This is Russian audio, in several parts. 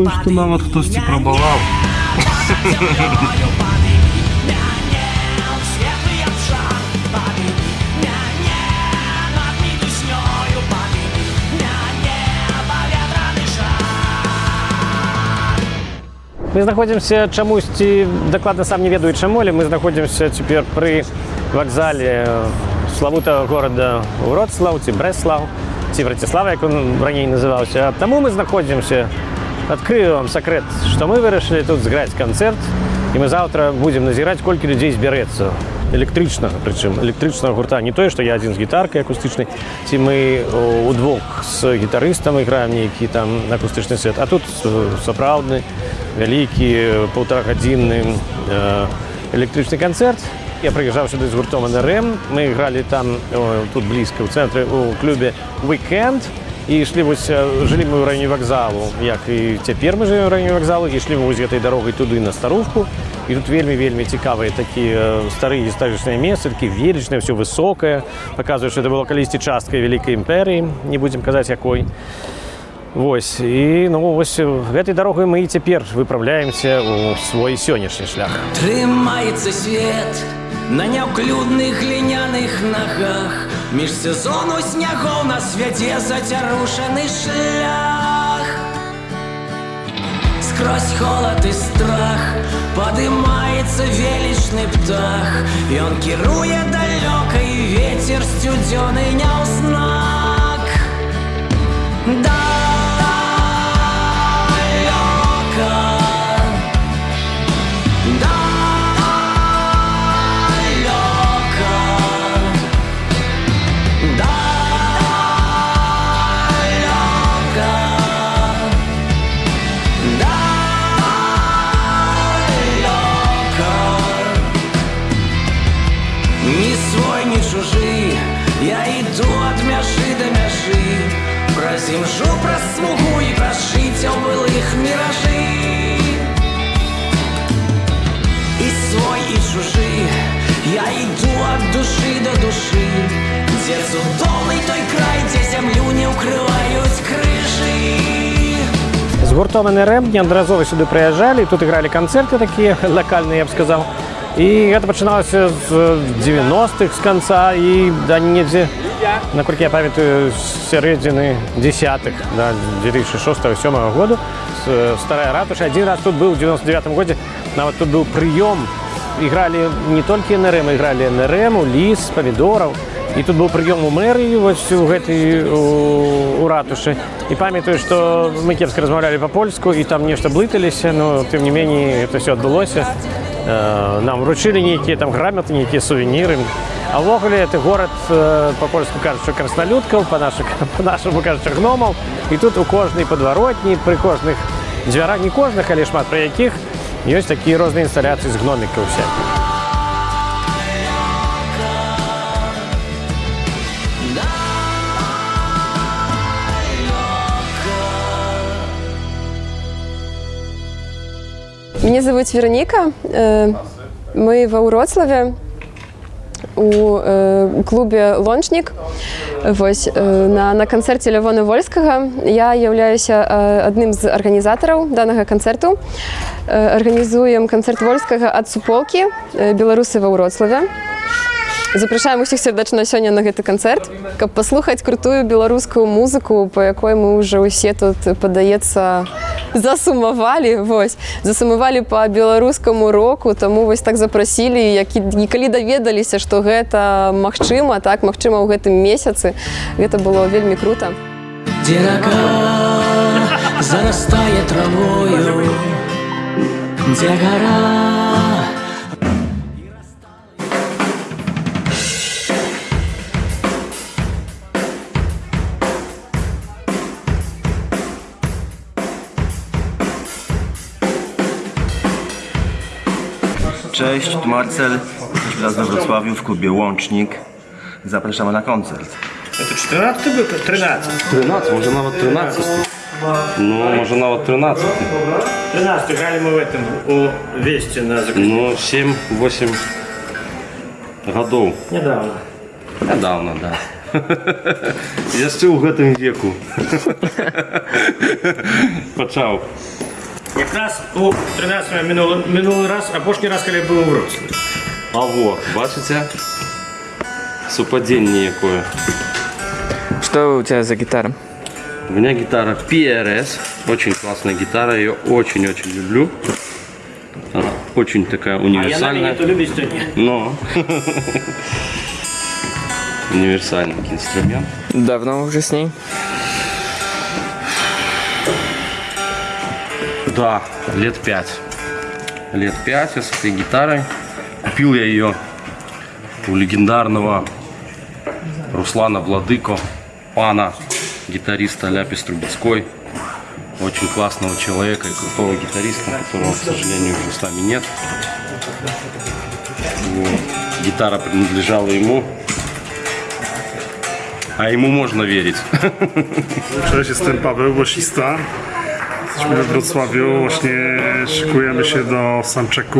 думаю, что нават хтосьці пробовал. Мы знаходзімся чамусьці дакладна сам не ведаю чаму але мы знаходзімся цяпер пры вакзале славутага горада Вроцлаў ці Брэслаў ці Браціслава як он раней называўся таму мы знаходзімся адкрыю вам сакрэт што мы вырашылі тут зграць канцэрт і мы заўтра будзем назіраць колькі людзей збярэцца электрычнага прычым электрычнага гурта не тое што я адзін з гітаркай акустычнай ці мы удвух з гітарыстам іграем нейкі там акустычны свет а тут э, сапраўдны вялікі полторагадзінны э, электрычны канцэрт я прыязджаў сюды з гуртом нрм мы ігралі там о, тут блізка ў цэнтры у клубе weekend і ішлі вось э, жылі мы ў раёне вакзалу як і цяпер мы жывем у раёне вакзалу ішлі мы вось гэтай дарогай туды на старухку і тут вельмі вельмі цікавыя такія старыя гістарычныя месцы такі велічнае все высокае паказвае што это было калісьці часткай вялікай імперыі не будзем казаць якой Вось і ну вось гэтай дарогай мы і цяпер выпраўляемся ў свой сённяшні шлях Трымаецца свет на няўклюдных гліняных нагах між сезону снягоў на свяце зацярушаны шлях скрозь холод і страх падымаецца велічны птах Ён кіруе далёка і вецер сцюдзёны няўзнак далёка Праз імжу, праз смугу і праз жыцця былых міражы І свой, і чужы Я иду от души до души Дзе цудоўны той край, дзе зямлю не ўкрываюць крыжы з гуртом нрм неаднаразова сюды прыязджалі тут ігралі канцэрты такія лакальныя я б сказаў і гэта пачыналася з 90-х з канца і да недзе наколькі я памятаю з сярэдзіны десятых да 2006-7 году с- старая ратуша адзін раз тут быў у 99 годзе нават тут быў прыём ігралі не толькі нрм ігралі нрм ліс памідораў і тут быў прыём у мэрыі вось у гэтай у, у ратушы і памятаю што мы кепска размаўлялі па-польску і там нешта блыталіся но тым не меней это все адбылося Э, нам вручылі нейкія там граматы нейкія сувеніры а ўвогуле это горад э, па-польску кажучы краснолюдкаў па наших по-нашаму кажучы гномаў і тут у кожнай падваротні пры кожных дзвярах не кожных але шмат пра якіх ёсць такія розныя інсталяцыі з гномікаў всякіх Меня зовут Вероника. Э, Мы во Уроцлаве у э, клубе лончнік вось э, на, на канцэрце лявона вольскага я являюся э, адным з арганізатараў данага канцэрту э, арганізуем канцэрт вольскага ад суполкі э, беларусы ва ўроцлаве Запрашаем усіх сердечна сёння на гэты канцэрт каб паслухаць крутую беларускую музыку па якой мы ўжо ўсе тут падаецца засумавалі вось засумавалі по беларускаму року. Таму вось так запрасілі які калі даведаліся што гэта магчыма так магчыма ў гэтым месяцы гэта было вельмі круто Где река зарастает травою Где гора Cześć, tu Marcel. Teraz we Wrocławiu w klubie Łącznik. Zapraszamy na koncert. Это 14 был? 13. 13, може навіть 13. Ну, може навіть 13. 13 играли мы в этом у Вести на закрытии. Ну, 7-8 годов. Недавно. Недавно, да. Яшчэ ў гэтым веку. Пачаў. Якраз у 13 минулый, минулый раз, апошні раз, коли я був у Вроцлаві. А во, бачите? Супадзенне якое. Что у тебя за гитара? У меня гитара PRS. Очень классная гитара. Я ее очень-очень люблю. Она очень такая А я на универсальная. мені то любить, то ні. Но универсальный инструмент. Давно уже с ней? Да, лет пять. Лет пять я с этой гитарой. Купил я ее у легендарного Руслана Владыко, пана, гитариста Ляпис Трубецкой. Очень классного человека и крутого гитариста, которого, к сожалению, уже с нами нет. Вот. Гитара принадлежала ему. А ему можно верить. Cześć, jestem Paweł, głosista. Jesteśmy we Wrocławiu, właśnie szykujemy się do soundchecku.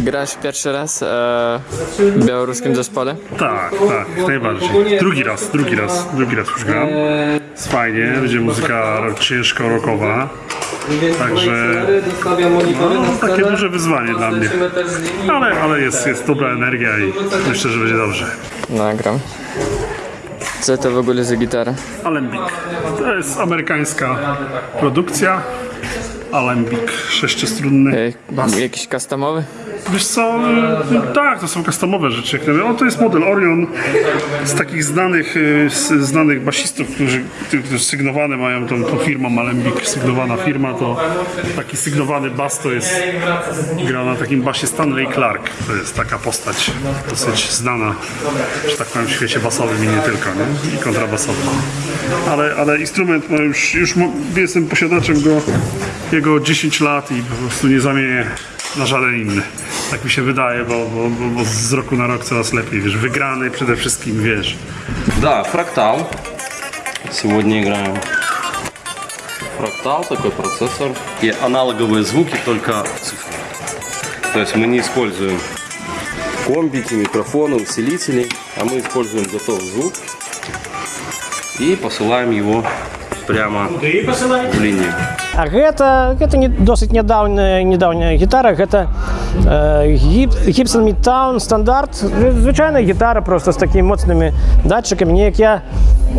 Grasz pierwszy raz e, w białoruskim zespole? Tak, tak, jak najbardziej. Drugi raz, drugi raz, drugi raz już gram. Jest fajnie, będzie muzyka ciężko rockowa. Także no, takie duże wyzwanie dla mnie. Ale, ale jest, jest dobra energia i myślę, że będzie dobrze. Nagram. Co to w ogóle za gitara? Alembik. To jest amerykańska produkcja. Alembik sześciostrunny. E, jakiś customowy? Wiesz co, y, tak, to są customowe rzeczy. O, to jest model Orion z takich znanych, y, z, znanych basistów, którzy, którzy sygnowane mają tą, tą firmą sygnowana firma, to taki sygnowany bas to jest gra na takim basie Stanley Clark. To jest taka postać dosyć znana, że tak powiem, w świecie basowym i nie tylko, nie? i kontrabasowym. Ale, ale instrument, no już, już jestem posiadaczem go jego 10 lat i po prostu nie zamienię na żaden inny. Tak mi się wydaje, bo, bo, bo, bo z roku na rok coraz lepiej, wiesz, wygrany przede wszystkim, wiesz. Да, фрактал. Сегодня играем. Фрактал, такой процессор. И аналоговые звуки, только цифры. То есть мы не используем комбики, микрофоны, усилители, а мы используем готовый звук и посылаем его прямо в линию. А гэта гэта не досыць нядаўняя недаўняя гітара гэта э, гіп, Gibson Midtown стандарт звычайная гітара просто з такімі моцнымі датчыкамі неяк я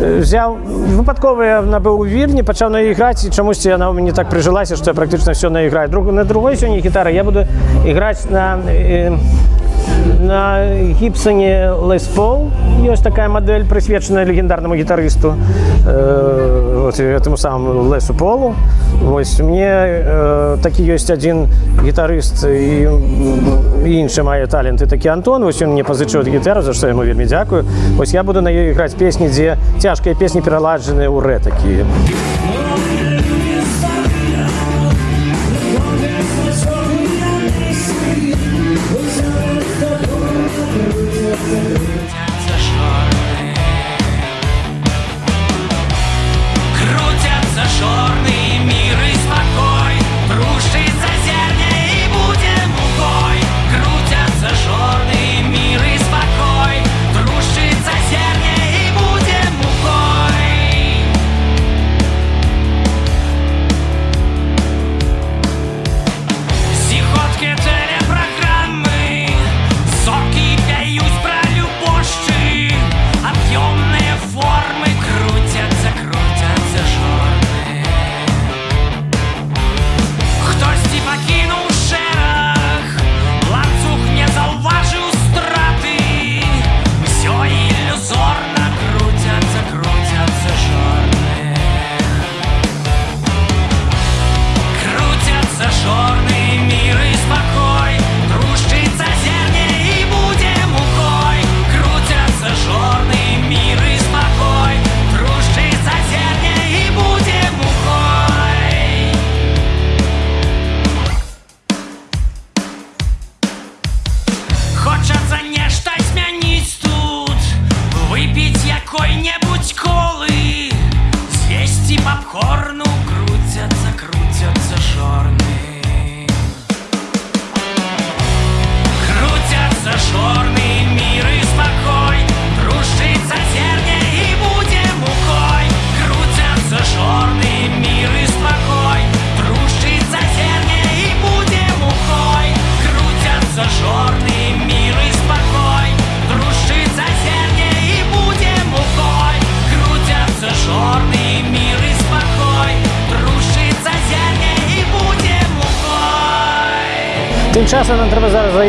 э, взяў выпадкова я набыў у вільні пачаў на іграць і чамусьці яна ў мяне так прыжылася што я практычна все наіграю друг на другой сёння гітара я буду іграць на э, на гіпсоне Les Paul ёсць такая модель прысвечаная легендарнаму гітарысту э, вот, этому самому Лесу Полу вось мне э, такі ёсць адзін гітарыст і, і іншы мае таленты такі Антон вось ён мне пазычыў гітару за што яму вельмі дзякую вось я буду на ёй іграць песні дзе цяжкія песні пераладжаныя ў рэ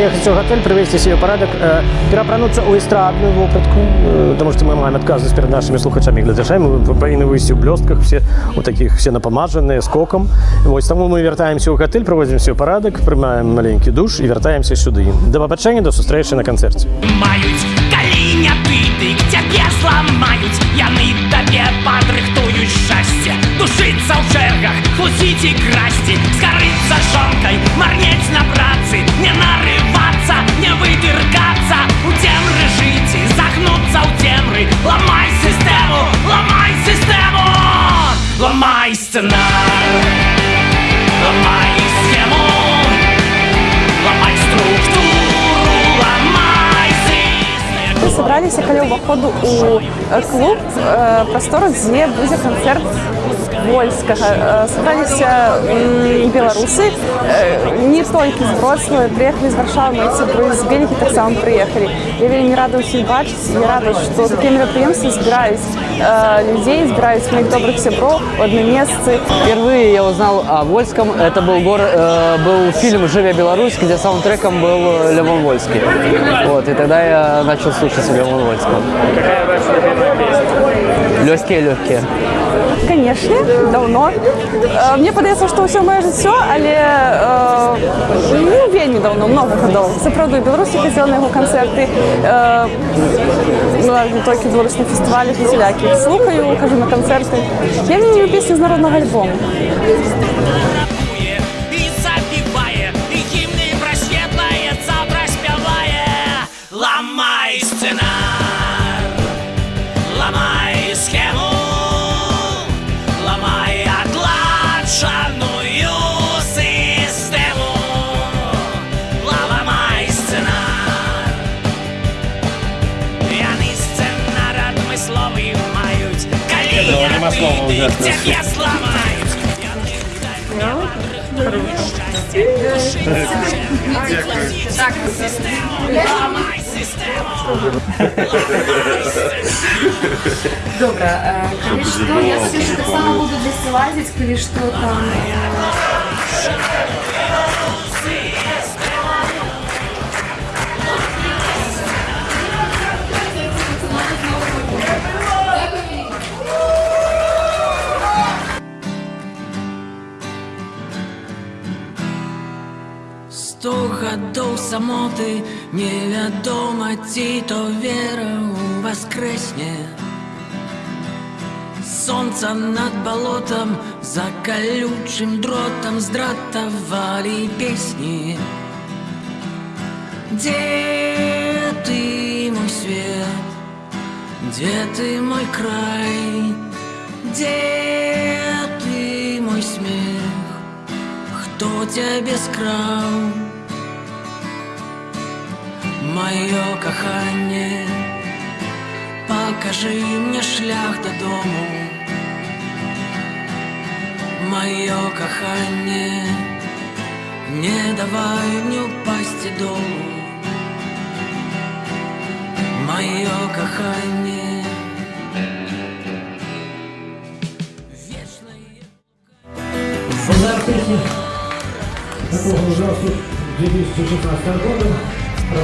треба зараз заїхати у готель, привести себе порядок, е, переапрануться у естрадну вопратку, е, тому що ми маємо відказувати перед нашими слухачами і глядачами. Ми повинні вийти у блістках, всі у таких всі напомажені, з коком. Ось тому ми вертаємося у готель, проводимо себе порядок, приймаємо маленький душ і вертаємося сюди. До побачення, до зустрічі на концерті. Мають каліня пити, к тебе зламають, яни тебе подрихтують щастя, душиться в чергах, хлусіть і красти, скориться жонкой, марнеть на праці, не нариваться, не видиркаться, у темри жити, загнуться у темри, ламай систему, ламай систему, ламай сценар, ламай собрались каля ўваходу у э, клуб э, прастору дзе будзе канцэрт вольскага Э, сабраліся м, беларусы э, не толькі з Вроцлава прыехалі з варшавы мои сябры з бельгі таксама прыехалі я вельмі рада ўсіх бачыць я рада што такія мерапрыемствы збіраюць э, людзей збіраюць моих добрых сяброў у адным месцы Впервые я узнал о Вольском. Это был, гор, э, был фильм «Живя Беларусь», где саундтреком был э, Левон Вольский. Вот, и тогда я начал слушать Левон Вольского. Какая ваша любимая песня? Легкие-легкие. Конечно, давно. Э, Мне падаецца, што ўсё маё жыццё, але э, ну, вельмі давно, много гадоў. Сапраўды у Беларусі хацела на яго канцэрты. Э, ну, не толькі беларус на фестывалях і сялякі. Слухаю, хожу на канцэрты. Я вельмі люблю песні з народнага альбому. я цябе зламаюць Добре, коли що, я собі ще так само буду десь лазити, коли що там. Сто гадоў самоты невядома ці то вера ў воскрэсне Сонца над балотам за калючым дротам здратавалі песні Дзе ты мой свет Дзе ты мой край Дзе ты мой смех Хто цябе скраў Маё каханне Пакажы мне шлях дадому Маё каханне Не давай мне упасці долу Маё каханне Такого ужасу 2016 года, Ты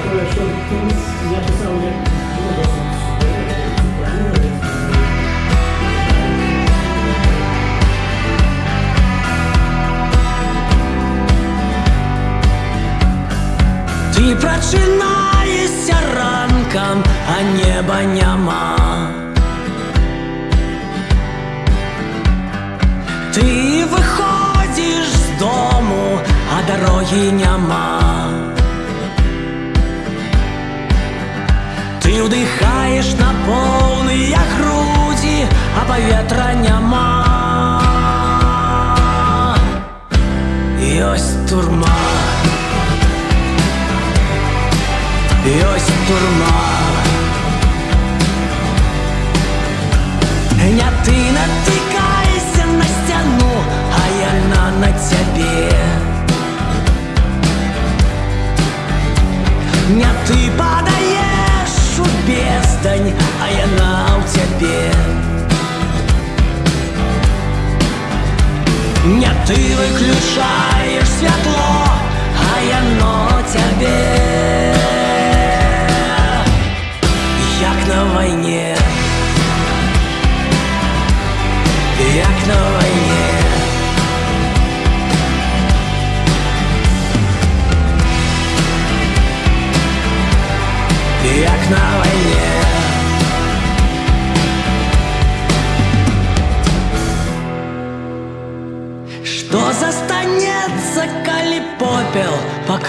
прачынаешся ранкам, а неба няма. Ты выходзіш з дому, а дарогі няма. Ты ўдыхаеш на поўныя грудзі, а паветра няма. Ёсць турма. Ёсць турма Не ты натыкайся на сцяну, а яна на цябе Не ты падаеш душу бездань, а яна ў тебе. Не ты выключаешь светло, а я яно тебе. Як на войне.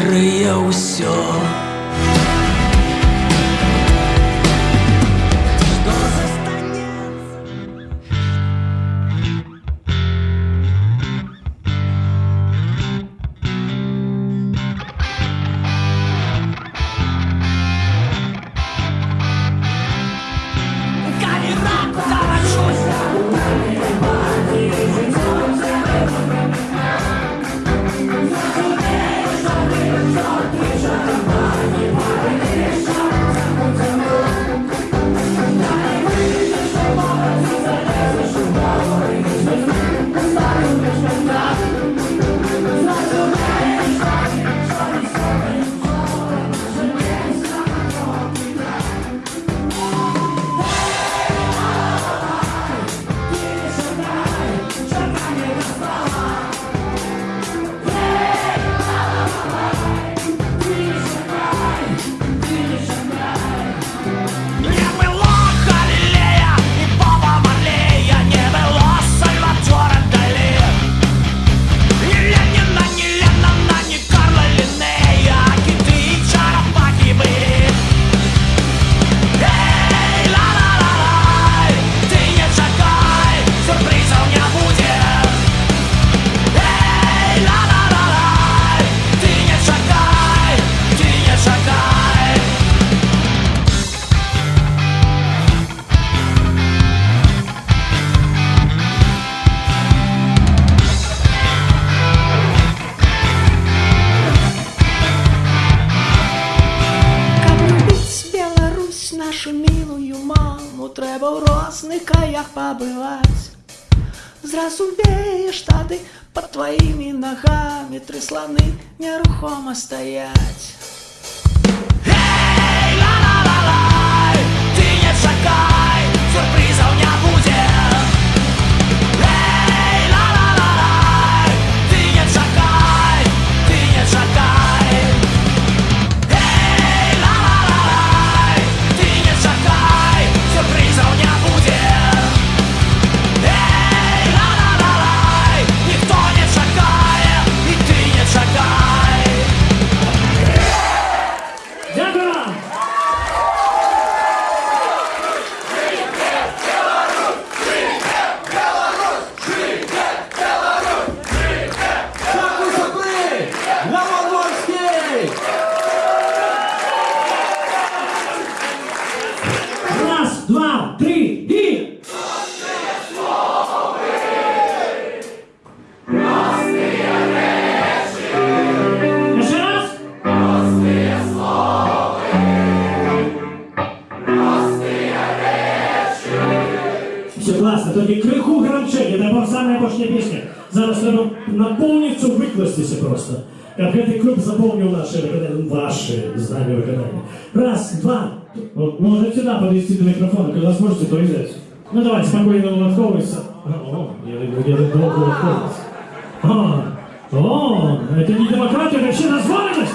rio маму трэба ў розных краях пабываць зразу вееш тады под тваімі нагамі тры сланы нерухома стаяць Все классно, только криху гранчені, це була саме пошня пісня. Зараз треба наповністю викластися просто. Как этот клуб заполнил наши выконания, ваши знания выконания. Раз, два. можете можно сюда подвести до микрофона, когда сможете, то и взять. Ну давай, спокойно улыбковывайся. О, я долго улыбковывался. О, о, это не демократия, это вообще названность!